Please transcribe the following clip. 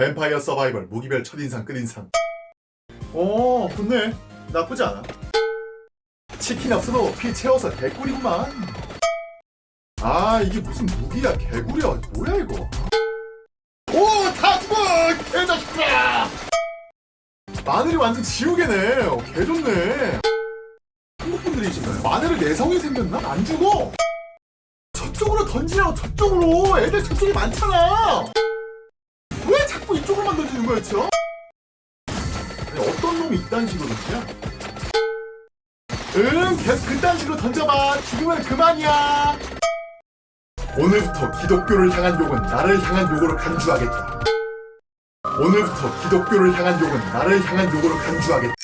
뱀파이어 서바이벌 무기별 첫인상 끝인상. 어 좋네. 나쁘지 않아. 치킨 없어도 피 채워서 개꿀이구만. 아 이게 무슨 무기야? 개구리야? 뭐야 이거? 오다 죽어! 개자식들아! 마늘이 완전 지우개네. 어, 개 좋네. 한국 분들이신가요? 마늘을 내성이 생겼나? 안 죽어. 저쪽으로 던지라고 저쪽으로. 애들 저쪽이 많잖아. 왜 자꾸 던지는 거야 저? 아니, 어떤 놈이 이딴 식으로 던지냐? 응 계속 그딴 식으로 던져봐 죽으면 그만이야 오늘부터 기독교를 향한 욕은 나를 향한 욕으로 간주하겠다 오늘부터 기독교를 향한 욕은 나를 향한 욕으로 간주하겠다